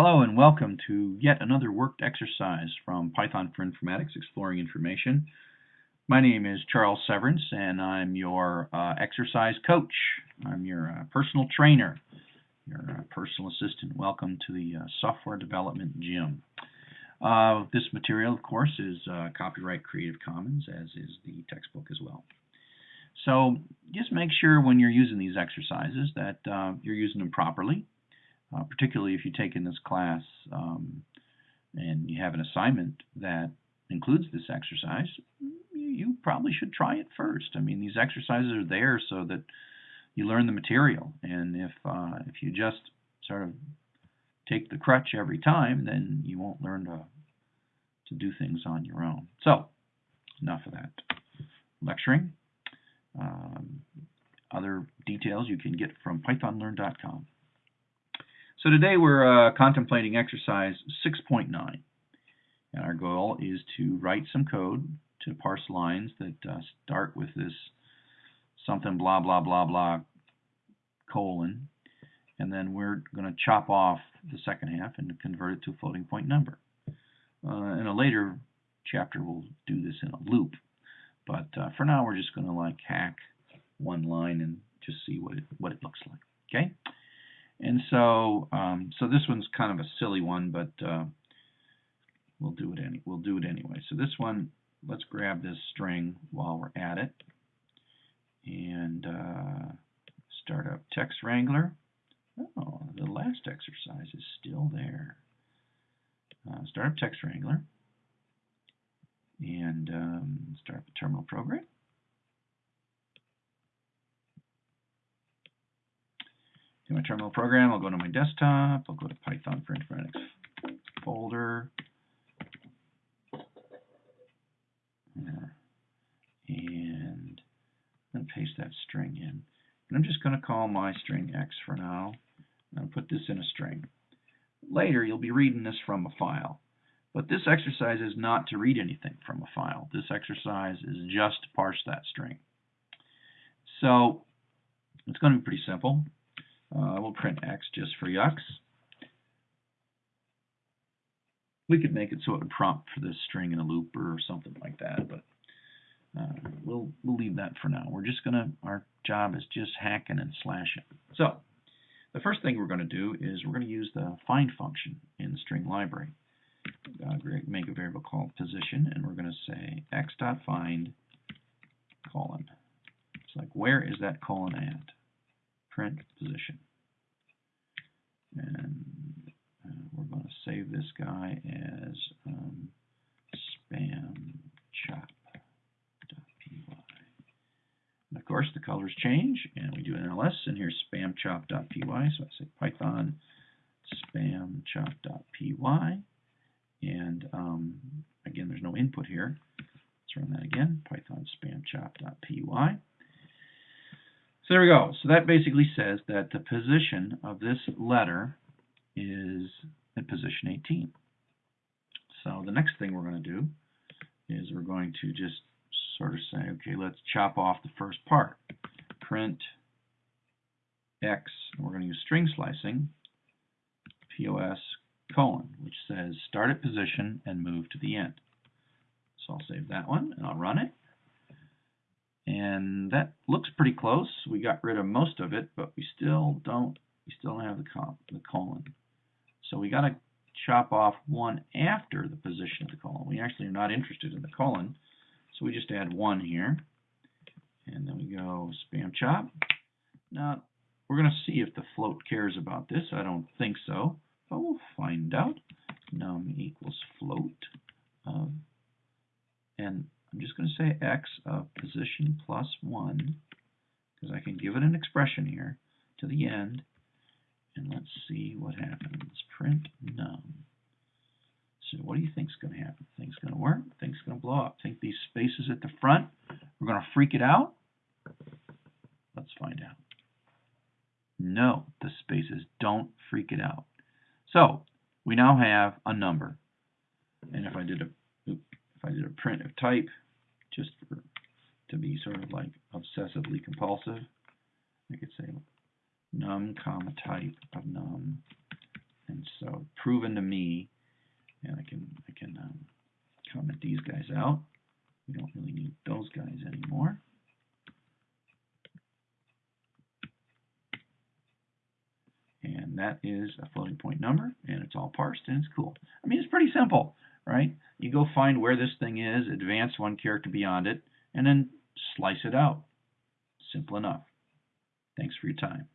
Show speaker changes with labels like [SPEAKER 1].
[SPEAKER 1] Hello and welcome to yet another worked exercise from Python for Informatics Exploring Information. My name is Charles Severance and I'm your uh, exercise coach. I'm your uh, personal trainer, your uh, personal assistant. Welcome to the uh, Software Development Gym. Uh, this material, of course, is uh, copyright Creative Commons, as is the textbook as well. So just make sure when you're using these exercises that you're using them properly uh, particularly if you take in this class um, and you have an assignment that includes this exercise, you probably should try it first. I mean, these exercises are there so that you learn the material, and if uh, if you just sort of take the crutch every time, then you won't learn to to do things on your own. So, enough of that lecturing. Um, other details you can get from pythonlearn.com. So today we're uh, contemplating exercise 6.9. And our goal is to write some code to parse lines that uh, start with this something blah blah blah blah colon. And then we're going to chop off the second half and convert it to a floating point number. Uh, in a later chapter we'll do this in a loop. But uh, for now we're just going to like hack one line and just see what it, what it looks like. Okay? And so, um, so this one's kind of a silly one, but uh, we'll do it any we'll do it anyway. So this one, let's grab this string while we're at it, and uh, start up Text Wrangler. Oh, the last exercise is still there. Uh, start up Text Wrangler, and um, start up a terminal program. In my terminal program, I'll go to my desktop, I'll go to Python for Informatics folder, and then paste that string in. And I'm just going to call my string x for now, and put this in a string. Later, you'll be reading this from a file. But this exercise is not to read anything from a file. This exercise is just to parse that string. So it's going to be pretty simple. Uh, we'll print x just for yucks. We could make it so it would prompt for this string in a loop or something like that, but uh, we'll we'll leave that for now. We're just gonna our job is just hacking and slashing. So the first thing we're going to do is we're going to use the find function in the string library. Uh, make a variable called position, and we're going to say x.find colon. It's like where is that colon at? Print position. And uh, we're going to save this guy as um, spamchop.py. And of course, the colors change, and we do an ls, and here's spamchop.py. So I say python spamchop.py. And um, again, there's no input here. Let's run that again, python spamchop.py. So there we go. So that basically says that the position of this letter is at position 18. So the next thing we're going to do is we're going to just sort of say, okay, let's chop off the first part. Print x, and we're going to use string slicing, POS colon, which says start at position and move to the end. So I'll save that one and I'll run it. And that looks pretty close. We got rid of most of it, but we still don't, we still don't have the, the colon. So we got to chop off one after the position of the colon. We actually are not interested in the colon, so we just add one here. And then we go spam chop. Now, we're going to see if the float cares about this. I don't think so, but we'll find out. Num equals float. and I'm just going to say x of position plus 1, because I can give it an expression here to the end. And let's see what happens. Print num. So what do you think is going to happen? Things going to work? Things going to blow up? Think these spaces at the front, we're going to freak it out? Let's find out. No, the spaces don't freak it out. So we now have a number. And if I did a if I did a print of type, just for, to be sort of like obsessively compulsive, I could say num comma type of num And so proven to me, and I can I can um, comment these guys out. We don't really need those guys anymore. And that is a floating point number, and it's all parsed, and it's cool. I mean, it's pretty simple, right? You go find where this thing is, advance one character beyond it, and then slice it out. Simple enough. Thanks for your time.